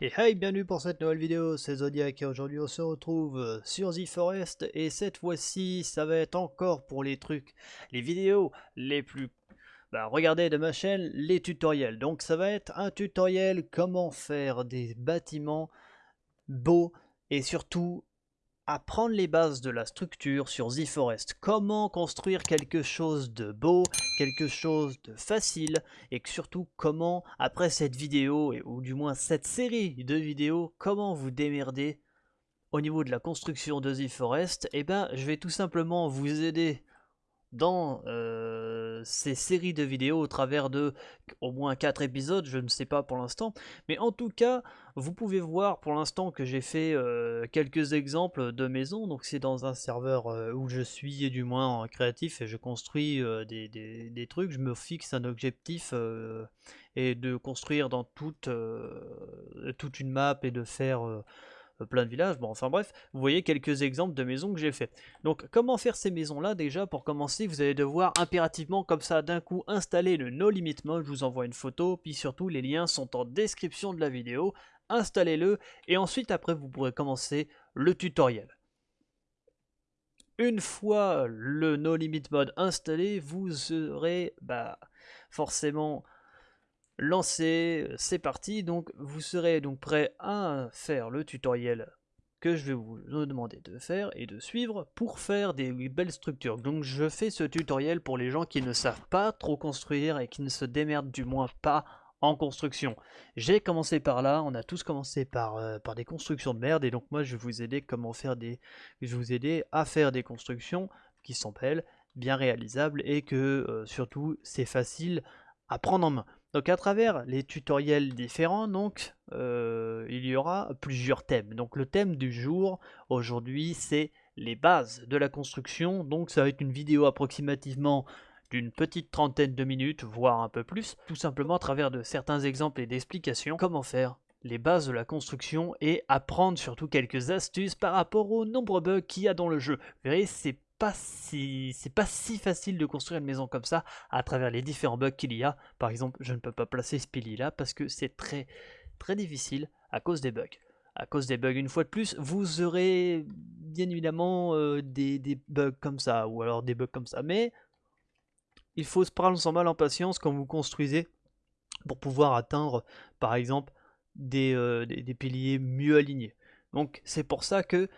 Et hey, bienvenue pour cette nouvelle vidéo, c'est Zodiac et aujourd'hui on se retrouve sur The Forest et cette fois-ci ça va être encore pour les trucs, les vidéos les plus... Bah regardez de ma chaîne, les tutoriels. Donc ça va être un tutoriel comment faire des bâtiments beaux et surtout apprendre les bases de la structure sur The Forest. Comment construire quelque chose de beau, quelque chose de facile, et surtout comment, après cette vidéo, ou du moins cette série de vidéos, comment vous démerder au niveau de la construction de The Forest. Et eh ben, je vais tout simplement vous aider dans euh, ces séries de vidéos au travers de au moins 4 épisodes, je ne sais pas pour l'instant. Mais en tout cas, vous pouvez voir pour l'instant que j'ai fait euh, quelques exemples de maisons. Donc c'est dans un serveur euh, où je suis du moins en créatif et je construis des, des, trucs. Je me fixe un objectif et de construire dans toute, toute une map et de faire plein de villages. Bon, enfin bref, vous voyez quelques exemples de maisons que j'ai fait. Donc, comment faire ces maisons-là Déjà, pour commencer, vous allez devoir impérativement, comme ça, d'un coup, installer le No Limit Mode. Je vous envoie une photo, puis surtout, les liens sont en description de la vidéo. Installez-le, et ensuite, après, vous pourrez commencer le tutoriel. Une fois le No Limit Mode installé, vous serez bah, forcément lancé, euh, c'est parti. Donc vous serez donc prêt à faire le tutoriel que je vais vous demander de faire et de suivre pour faire des belles structures. Donc je fais ce tutoriel pour les gens qui ne savent pas trop construire et qui ne se démerdent du moins pas en construction. J'ai commencé par là, on a tous commencé par, euh, des constructions de merde et donc moi je vais vous aider comment à faire des constructions qui sont belles, bien réalisables et que euh, surtout c'est facile à prendre en main. Donc à travers les tutoriels différents, donc euh, il y aura plusieurs thèmes. Donc le thème du jour aujourd'hui c'est les bases de la construction. Donc ça va être une vidéo approximativement d'une petite trentaine de minutes, voire un peu plus, tout simplement à travers de certains exemples et d'explications comment faire les bases de la construction et apprendre surtout quelques astuces par rapport aux nombreux bugs qu'il y a dans le jeu. Vous verrez, c'est pas si c'est pas si facile de construire une maison comme ça à travers les différents bugs qu'il y a. Par exemple, je ne peux pas placer ce pilier là parce que c'est très très difficile à cause des bugs. À cause des bugs, une fois de plus, vous aurez bien évidemment euh, des, bugs comme ça, ou alors des bugs comme ça. Mais il faut se prendre sans mal en patience quand vous construisez pour pouvoir atteindre, par exemple, des, euh, des piliers mieux alignés. Donc c'est pour ça que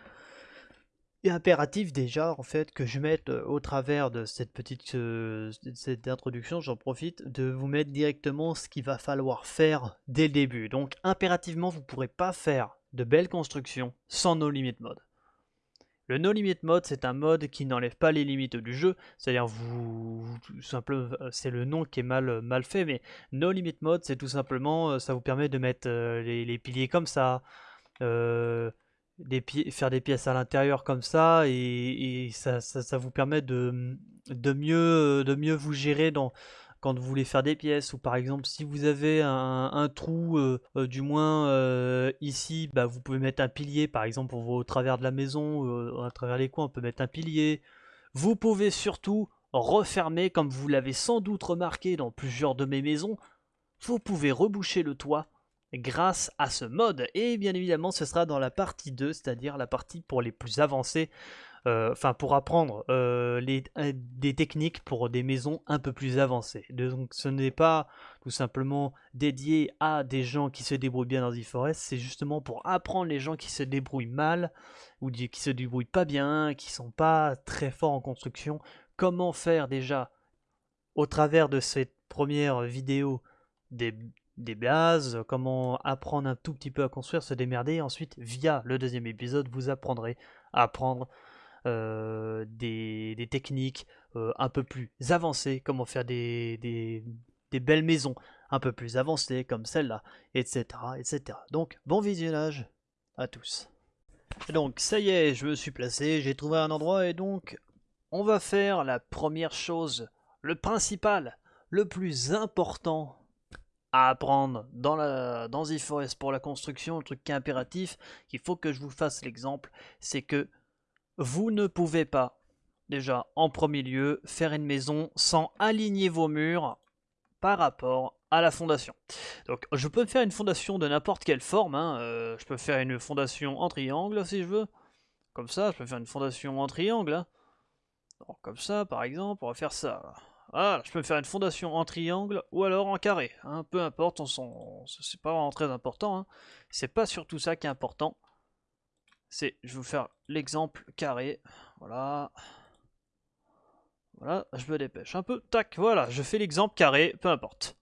impératif déjà en fait que je mette au travers de cette petite cette introduction, j'en profite de vous mettre directement ce qu'il va falloir faire dès le début. Donc impérativement vous ne pourrez pas faire de belles constructions sans No Limit Mode. Le No Limit Mode c'est un mode qui n'enlève pas les limites du jeu, c'est-à-dire vous, simplement c'est le nom qui est mal, mal fait, mais No Limit Mode c'est tout simplement ça vous permet de mettre les, piliers comme ça faire des pièces à l'intérieur comme ça et, ça, vous permet de, mieux, vous gérer quand vous voulez faire des pièces. Ou par exemple si vous avez un, trou euh, euh, du moins euh, ici bah, vous pouvez mettre un pilier par exemple au travers de la maison à travers les coins on peut mettre un pilier. Vous pouvez surtout refermer comme vous l'avez sans doute remarqué dans plusieurs de mes maisons vous pouvez reboucher le toit grâce à ce mode. Et bien évidemment, ce sera dans la partie 2, c'est-à-dire la partie pour les plus avancés, euh, enfin pour apprendre euh, les, euh, des techniques pour des maisons un peu plus avancées. Donc ce n'est pas tout simplement dédié à des gens qui se débrouillent bien dans e-forest, c'est justement pour apprendre les gens qui se débrouillent mal ou qui se débrouillent pas bien, qui sont pas très forts en construction, comment faire déjà au travers de cette première vidéo des, des bases, comment apprendre un tout petit peu à construire, se démerder. Ensuite, via le deuxième épisode, vous apprendrez à apprendre euh, des, techniques euh, un peu plus avancées, comment faire des, belles maisons un peu plus avancées comme celle-là, etc., etc. Donc, bon visionnage à tous. Donc, ça y est, je me suis placé, j'ai trouvé un endroit et donc, on va faire la première chose, le principal, le plus important à apprendre dans, la, dans pour la construction, le truc qui est impératif, qu'il faut que je vous fasse l'exemple, c'est que vous ne pouvez pas, déjà, en premier lieu, faire une maison sans aligner vos murs par rapport à la fondation. Donc je peux faire une fondation de n'importe quelle forme, hein, euh, je peux faire une fondation en triangle si je veux, comme ça, je peux faire une fondation en triangle, hein. comme ça par exemple, on va faire ça. Voilà, je peux faire une fondation en triangle ou alors en carré, hein, peu importe, on c'est pas vraiment très important, hein. c'est pas surtout ça qui est important. C'est, je vais vous faire l'exemple carré, voilà, voilà, je me dépêche un peu, tac, voilà, je fais l'exemple carré, peu importe.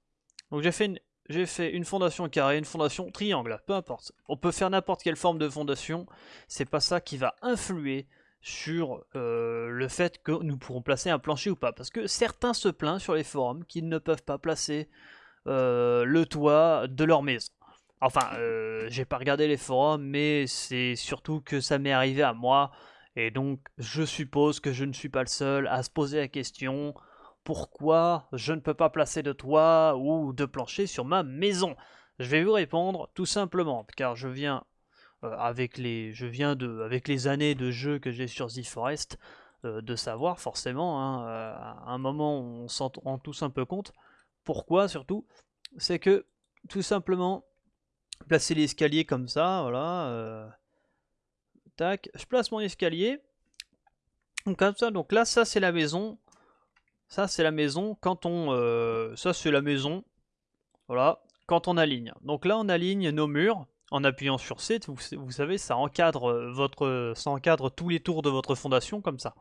Donc j'ai fait, une, fait une fondation carré, une fondation triangle, peu importe. On peut faire n'importe quelle forme de fondation, c'est pas ça qui va influer sur euh, le fait que nous pourrons placer un plancher ou pas. Parce que certains se plaignent sur les forums qu'ils ne peuvent pas placer euh, le toit de leur maison. Enfin, euh, j'ai pas regardé les forums, mais c'est surtout que ça m'est arrivé à moi. Et donc, je suppose que je ne suis pas le seul à se poser la question pourquoi je ne peux pas placer de toit ou de plancher sur ma maison? Je vais vous répondre tout simplement, car je viens euh, avec les, je viens de, avec les années de jeu que j'ai sur The Forest, euh, de savoir forcément, hein, euh, à un moment on s'en rend tous un peu compte. Pourquoi surtout? C'est que tout simplement placer l'escalier comme ça, voilà. tac, je place mon escalier. Comme ça, donc là ça c'est la maison. Ça c'est la maison quand on, ça c'est la maison. Voilà, quand on aligne. Donc là on aligne nos murs en appuyant sur C, vous, savez, ça encadre, euh, votre, ça encadre tous les tours de votre fondation comme ça.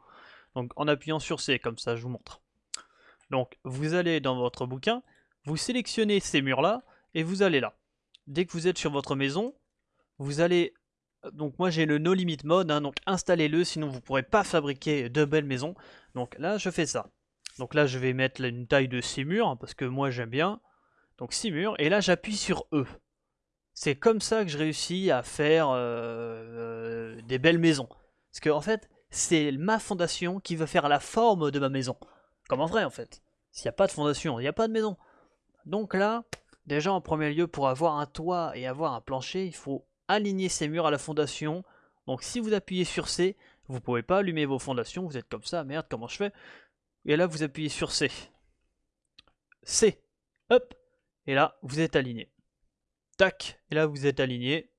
Donc en appuyant sur C, comme ça je vous montre. Donc vous allez dans votre bouquin, vous sélectionnez ces murs-là, et vous allez là. Dès que vous êtes sur votre maison, vous allez... Donc moi j'ai le No Limit Mode, hein, donc installez-le, sinon vous ne pourrez pas fabriquer de belles maisons. Donc là je fais ça. Donc là je vais mettre une taille de 6 murs, hein, parce que moi j'aime bien. Donc 6 murs, et là j'appuie sur E. C'est comme ça que je réussis à faire euh, euh, des belles maisons. Parce que en fait, c'est ma fondation qui va faire la forme de ma maison. Comme en vrai en fait. S'il n'y a pas de fondation, il n'y a pas de maison. Donc là, déjà en premier lieu, pour avoir un toit et avoir un plancher, il faut aligner ces murs à la fondation. Donc si vous appuyez sur C, vous ne pouvez pas allumer vos fondations, vous êtes comme ça, merde, comment je fais? Et là, vous appuyez sur C. C. Hop. Et là, vous êtes aligné. Tac, et là vous êtes aligné.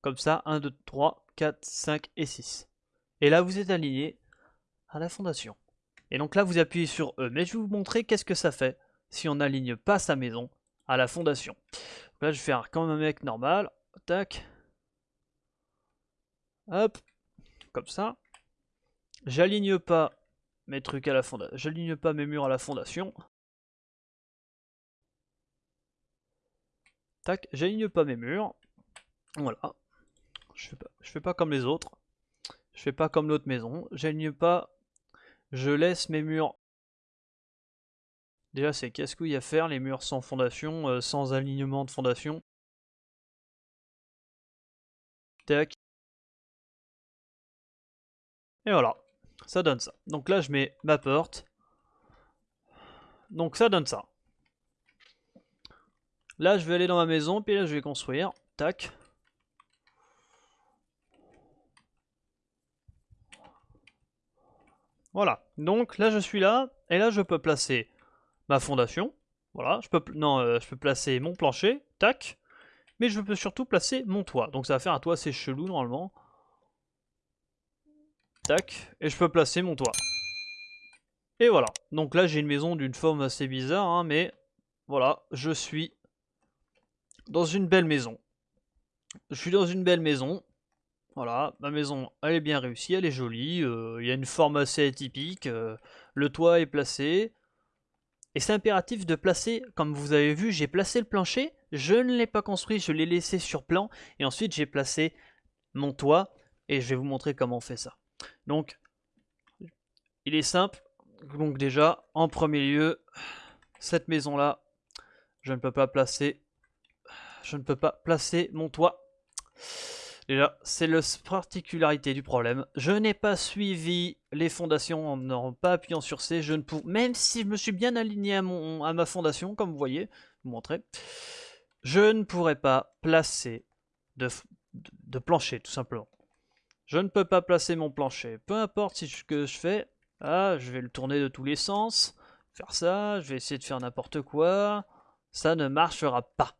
Comme ça, 1, 2, 3, 4, 5 et 6. Et là vous êtes aligné à la fondation. Et donc là vous appuyez sur E. Mais je vais vous montrer qu'est-ce que ça fait si on n'aligne pas sa maison à la fondation. là je vais faire comme un mec normal. Tac. Hop. Comme ça. J'aligne pas mes trucs à la fondation. J'aligne pas mes murs à la fondation. Tac, j'aligne pas mes murs. Voilà. Je fais pas, pas comme les autres. Je fais pas comme l'autre maison. J'aligne pas. Je laisse mes murs. Déjà, c'est qu'est-ce qu'il y a à faire, les murs sans fondation, euh, sans alignement de fondation? Tac. Et voilà, ça donne ça. Donc là, je mets ma porte. Donc ça donne ça. Là, je vais aller dans ma maison, puis là, je vais construire. Tac. Voilà. Donc là, je suis là, et là, je peux placer ma fondation. Voilà. Je peux, non, euh, je peux placer mon plancher. Tac. Mais je peux surtout placer mon toit. Donc ça va faire un toit assez chelou, normalement. Tac. Et je peux placer mon toit. Et voilà. Donc là, j'ai une maison d'une forme assez bizarre, hein, mais voilà, je suis dans une belle maison. Je suis dans une belle maison. Voilà, ma maison, elle est bien réussie, elle est jolie. Euh, il y a une forme assez atypique. Euh, le toit est placé. Et c'est impératif de placer, comme vous avez vu, j'ai placé le plancher. Je ne l'ai pas construit, je l'ai laissé sur plan. Et ensuite, j'ai placé mon toit. Et je vais vous montrer comment on fait ça. Donc, il est simple. Donc déjà, en premier lieu, cette maison-là, je ne peux pas placer je ne peux pas placer mon toit. Déjà, c'est la particularité du problème. Je n'ai pas suivi les fondations en n'en pas appuyant sur C. Je ne même si je me suis bien aligné à, ma fondation, comme vous voyez, vous montrer, je ne pourrais pas placer de, de, plancher, tout simplement. Je ne peux pas placer mon plancher. Peu importe ce que je fais, ah, je vais le tourner de tous les sens. faire ça, je vais essayer de faire n'importe quoi. Ça ne marchera pas.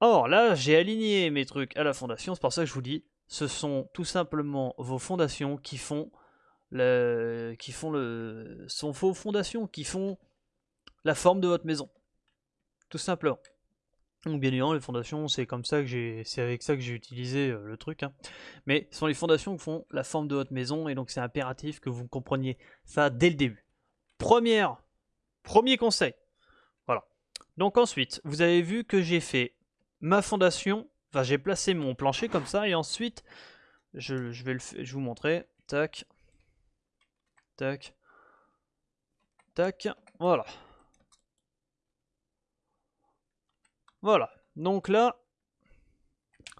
Or, là, j'ai aligné mes trucs à la fondation, c'est pour ça que je vous dis, ce sont tout simplement vos fondations qui font le, qui font le, sont vos fondations qui font la forme de votre maison, tout simplement. Donc bien évidemment, les fondations, c'est comme ça que j'ai, c'est avec ça que j'ai utilisé euh, le truc. Hein. Mais ce sont les fondations qui font la forme de votre maison, et donc c'est impératif que vous compreniez ça dès le début. Première, premier conseil. Voilà. Donc ensuite, vous avez vu que j'ai fait ma fondation, enfin j'ai placé mon plancher comme ça, et ensuite, je, vais le, je vous montrer, tac, tac, tac, voilà. Voilà, donc là,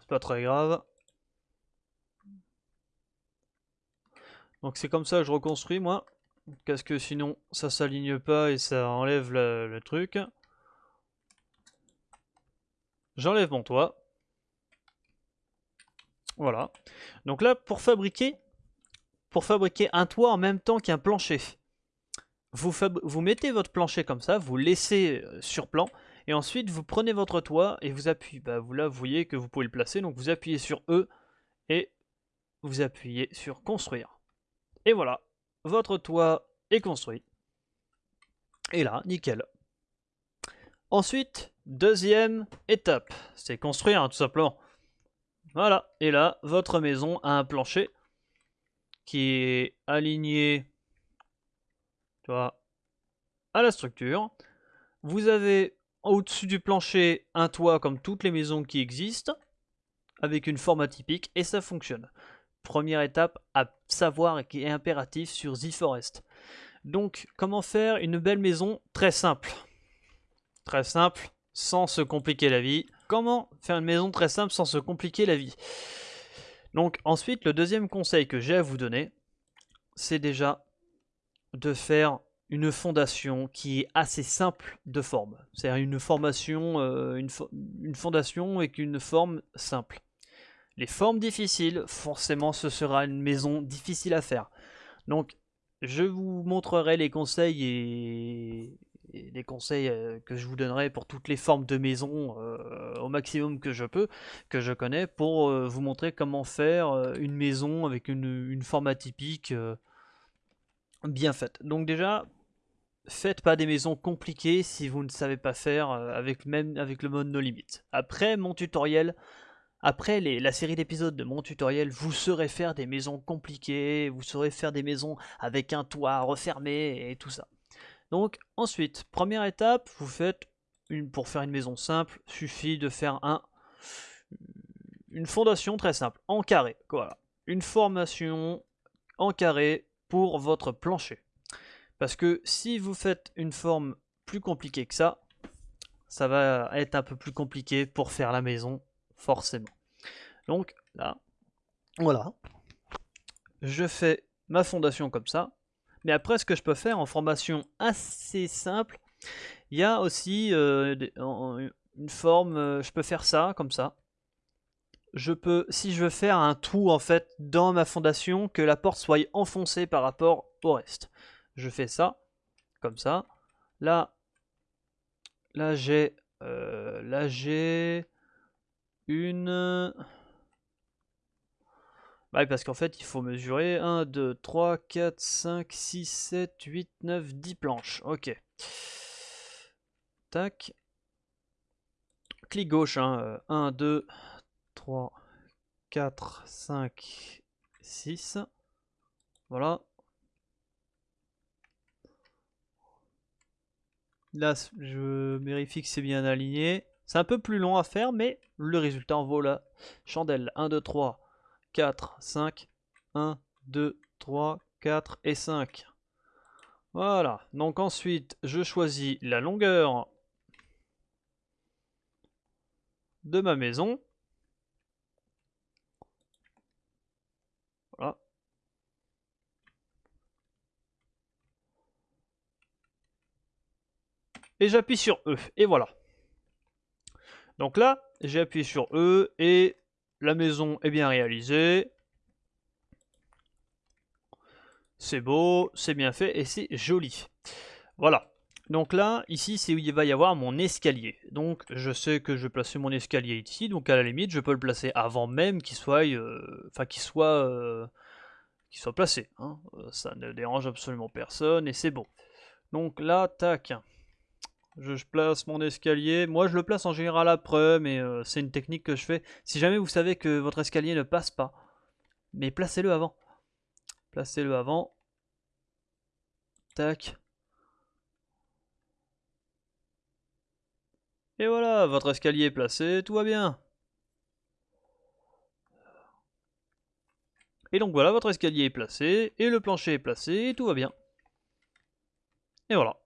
c'est pas très grave. Donc c'est comme ça que je reconstruis moi, parce que sinon ça s'aligne pas et ça enlève le truc. J'enlève mon toit. Voilà. Donc là, pour fabriquer, pour fabriquer un toit en même temps qu'un plancher, vous, mettez votre plancher comme ça, vous laissez euh, sur plan, et ensuite vous prenez votre toit et vous appuyez. Bah, vous là, vous voyez que vous pouvez le placer, donc vous appuyez sur E et vous appuyez sur construire. Et voilà, votre toit est construit. Et là, nickel. Ensuite, deuxième étape, c'est construire hein, tout simplement. Voilà, et là, votre maison a un plancher qui est aligné tu à la structure. Vous avez au-dessus du plancher un toit comme toutes les maisons qui existent, avec une forme atypique, et ça fonctionne. Première étape à savoir et qui est impératif sur Z-Forest. Donc, comment faire une belle maison Très simple? Très simple, sans se compliquer la vie. Comment faire une maison très simple sans se compliquer la vie? Donc ensuite, le deuxième conseil que j'ai à vous donner, c'est déjà de faire une fondation qui est assez simple de forme. C'est-à-dire une formation, euh, une, une, fondation avec une forme simple. Les formes difficiles, forcément ce sera une maison difficile à faire. Donc je vous montrerai les conseils et, les conseils euh, que je vous donnerai pour toutes les formes de maison euh, au maximum que je peux, que je connais, pour euh, vous montrer comment faire une maison avec une, forme atypique bien faite. Donc déjà, faites pas des maisons compliquées si vous ne savez pas faire avec, même avec le mode no limit. Après mon tutoriel, après la série d'épisodes de mon tutoriel, vous saurez faire des maisons compliquées, vous saurez faire des maisons avec un toit refermé et tout ça. Donc ensuite, première étape, vous faites une, pour faire une maison simple, suffit de faire un, une fondation très simple, en carré. Voilà. Une formation en carré pour votre plancher. Parce que si vous faites une forme plus compliquée que ça, ça va être un peu plus compliqué pour faire la maison, forcément. Donc là, voilà. Je fais ma fondation comme ça. Mais après, ce que je peux faire en formation assez simple, il y a aussi euh, une forme, euh, je peux faire ça, comme ça. Je peux, si je veux faire un trou en fait dans ma fondation, que la porte soit enfoncée par rapport au reste. Je fais ça, comme ça. Là, là j'ai, euh, là j'ai une parce qu'en fait, il faut mesurer 1, 2, 3, 4, 5, 6, 7, 8, 9, 10 planches. Ok. Tac. Clic gauche. 1, 2, 3, 4, 5, 6. Voilà. Là, je vérifie que c'est bien aligné. C'est un peu plus long à faire, mais le résultat en vaut la chandelle. 1, 2, 3, 4, 5, 1, 2, 3, 4 et 5. Voilà, donc ensuite je choisis la longueur de ma maison. Voilà. Et j'appuie sur E, et voilà. Donc là, j'ai appuyé sur E, et la maison est bien réalisée. c'est beau, c'est bien fait et c'est joli. Voilà. Donc là, ici, c'est où il va y avoir mon escalier. Donc, je sais que je vais placer mon escalier ici. Donc, à la limite, je peux le placer avant même qu'il soit, euh, qu'il soit, euh, soit placé. Hein. Euh, ça ne dérange absolument personne et c'est bon. Donc là, tac. Je, place mon escalier. Moi, je le place en général après, mais c'est une technique que je fais. Si jamais vous savez que votre escalier ne passe pas, mais placez-le avant. Placez-le avant. Tac. Et voilà, votre escalier est placé, tout va bien. Et donc voilà, votre escalier est placé, et le plancher est placé, tout va bien. Et voilà.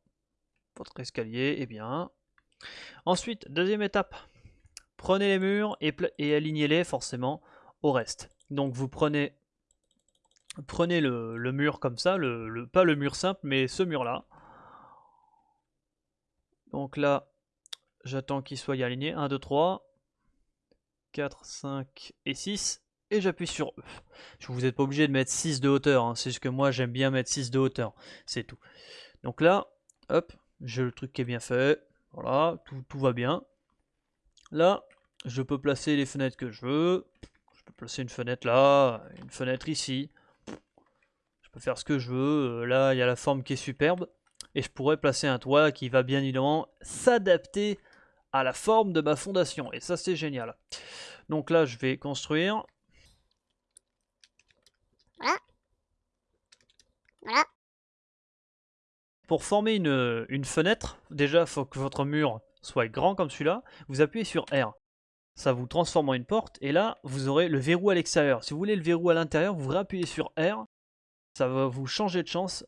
Votre escalier est bien. Ensuite, deuxième étape. Prenez les murs et, et alignez-les forcément au reste. Donc vous prenez, prenez le, mur comme ça, le, pas le mur simple, mais ce mur-là. Donc là, J'attends qu'il soit aligné. 1, 2, 3, 4, 5 et 6. Et j'appuie sur E. Vous n'êtes pas obligé de mettre 6 de hauteur. Hein. C'est juste que moi j'aime bien mettre 6 de hauteur. C'est tout. Donc là, hop, j'ai le truc qui est bien fait. Voilà, tout, va bien. Là, je peux placer les fenêtres que je veux. Je peux placer une fenêtre là, une fenêtre ici. Je peux faire ce que je veux. Euh, là, il y a la forme qui est superbe. Et je pourrais placer un toit qui va bien évidemment s'adapter à la forme de ma fondation. Et ça, c'est génial. Donc là, je vais construire. Voilà. Voilà. Pour former une, fenêtre, déjà, faut que votre mur soit grand comme celui-là. Vous appuyez sur R. Ça vous transforme en une porte. Et là, vous aurez le verrou à l'extérieur. Si vous voulez le verrou à l'intérieur, vous appuyez sur R. Ça va vous changer de chance.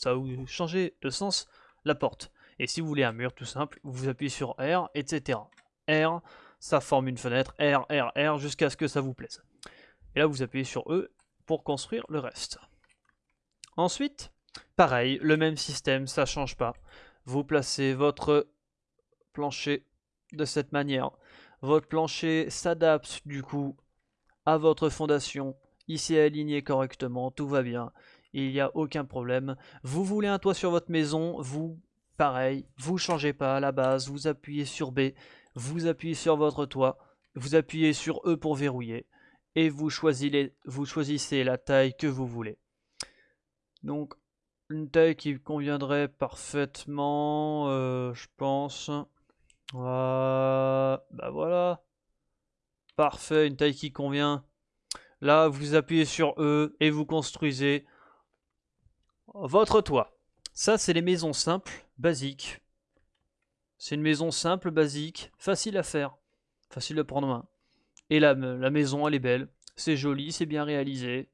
Ça va vous changer de sens la porte. Et si vous voulez un mur tout simple, vous appuyez sur R, etc. R, ça forme une fenêtre, R, R, R, jusqu'à ce que ça vous plaise. Et là, vous appuyez sur E pour construire le reste. Ensuite, pareil, le même système, ça change pas. Vous placez votre plancher de cette manière. Votre plancher s'adapte du coup à votre fondation. Ici aligné correctement, tout va bien il n'y a aucun problème. Vous voulez un toit sur votre maison, vous, pareil, vous changez pas à la base, vous appuyez sur B, vous appuyez sur votre toit, vous appuyez sur E pour verrouiller, et vous choisissez, vous choisissez la taille que vous voulez. Donc, une taille qui conviendrait parfaitement, euh, je pense. bah voilà. Parfait, une taille qui convient. Là, vous appuyez sur E et vous construisez votre toit. Ça, c'est les maisons simples, basiques. C'est une maison simple, basique, facile à faire, facile à prendre main. Et la, maison, elle est belle, c'est joli, c'est bien réalisé.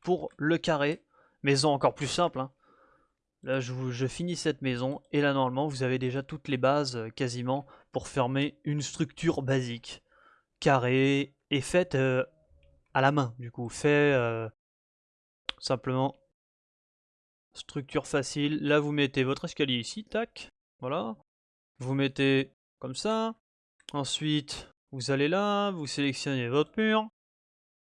Pour le carré, maison encore plus simple. Hein. Là, je, je, finis cette maison, et là, normalement, vous avez déjà toutes les bases, euh, quasiment, pour fermer une structure basique. Carré, et faite euh, à la main, du coup. Fait euh, simplement Structure facile. Là, vous mettez votre escalier ici, tac. Voilà. Vous mettez comme ça. Ensuite, vous allez là, vous sélectionnez votre mur.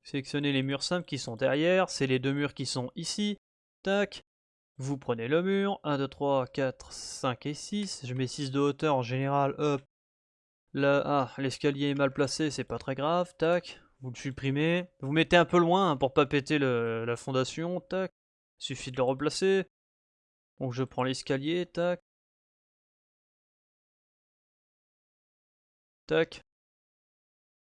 Sélectionnez les murs simples qui sont derrière. C'est les deux murs qui sont ici. Tac. Vous prenez le mur. 1, 2, 3, 4, 5 et 6. Je mets 6 de hauteur en général. Hop. Là, ah, l'escalier est mal placé, c'est pas très grave. Tac. Vous le supprimez. Vous mettez un peu loin hein, pour pas péter la fondation. Tac. Suffit de le replacer. Donc je prends l'escalier, tac. Tac.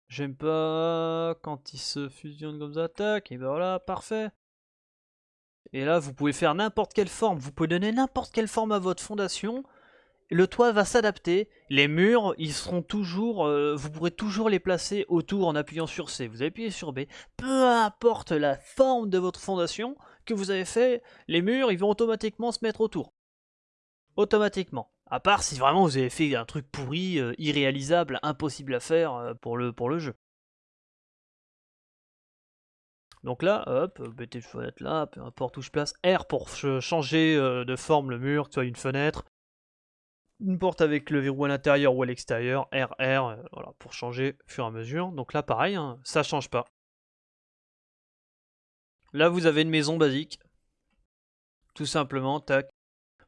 J'aime pas quand il se fusionne comme ça, tac. Et ben voilà, parfait. Et là, vous pouvez faire n'importe quelle forme. Vous pouvez donner n'importe quelle forme à votre fondation. Le toit va s'adapter. Les murs, ils seront toujours... Euh, vous pourrez toujours les placer autour en appuyant sur C. Vous appuyez sur B. Peu importe la forme de votre fondation, que vous avez fait, les murs, ils vont automatiquement se mettre autour. Automatiquement. À part si vraiment vous avez fait un truc pourri, euh, irréalisable, impossible à faire euh, pour, le, pour le jeu. Donc là, hop, mettez une fenêtre là, peu importe où je place. R pour changer euh, de forme le mur, que ce soit une fenêtre. Une porte avec le verrou à l'intérieur ou à l'extérieur. R, R, euh, voilà, pour changer au fur et à mesure. Donc là, pareil, hein, ça change pas. Là, vous avez une maison basique. Tout simplement, tac.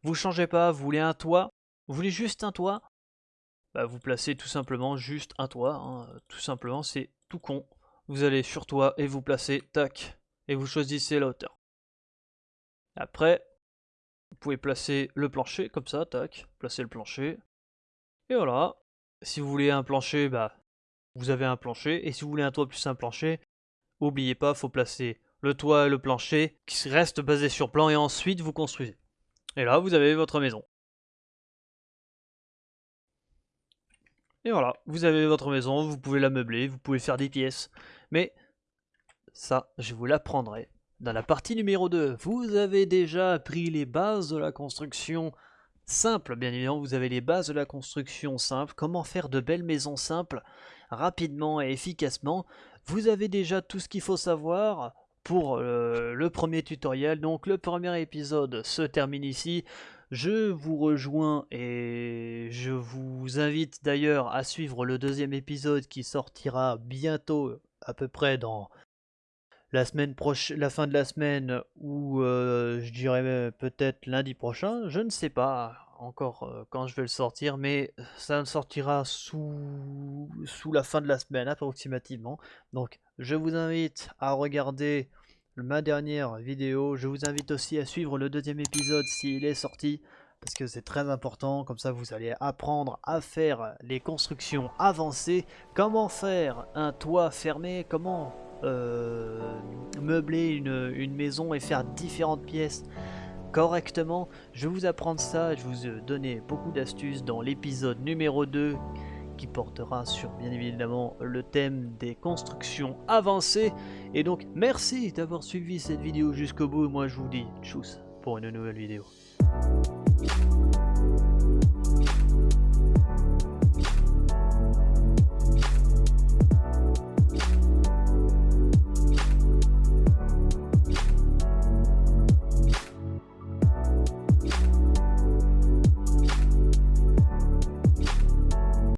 Vous changez pas, vous voulez un toit? Vous voulez juste un toit? Bah, Vous placez tout simplement juste un toit. Hein. Tout simplement, c'est tout con. Vous allez sur toit et vous placez, tac. Et vous choisissez la hauteur. Après, vous pouvez placer le plancher, comme ça, tac. Placer le plancher. Et voilà. Si vous voulez un plancher, bah, vous avez un plancher. Et si vous voulez un toit plus un plancher, n'oubliez pas, faut placer le toit et le plancher qui reste basé sur plan et ensuite vous construisez. Et là, vous avez votre maison. Et voilà, vous avez votre maison, vous pouvez la meubler, vous pouvez faire des pièces. Mais ça, je vous l'apprendrai dans la partie numéro 2. Vous avez déjà appris les bases de la construction simple, bien évidemment, vous avez les bases de la construction simple, comment faire de belles maisons simples rapidement et efficacement? Vous avez déjà tout ce qu'il faut savoir pour euh, le premier tutoriel. Donc le premier épisode se termine ici. Je vous rejoins et je vous invite d'ailleurs à suivre le deuxième épisode qui sortira bientôt, à peu près dans la semaine prochaine, la fin de la semaine ou euh, je dirais peut-être lundi prochain. Je ne sais pas encore euh, quand je vais le sortir, mais ça sortira sous, sous la fin de la semaine approximativement. Donc je vous invite à regarder ma dernière vidéo. Je vous invite aussi à suivre le deuxième épisode s'il est sorti parce que c'est très important, comme ça vous allez apprendre à faire les constructions avancées, comment faire un toit fermé, comment euh, meubler une, maison et faire différentes pièces correctement. Je vous apprendre ça, je vous donné beaucoup d'astuces dans l'épisode numéro 2 qui portera sur bien évidemment le thème des constructions avancées. Et donc merci d'avoir suivi cette vidéo jusqu'au bout. Moi je vous dis tchuss pour une nouvelle vidéo.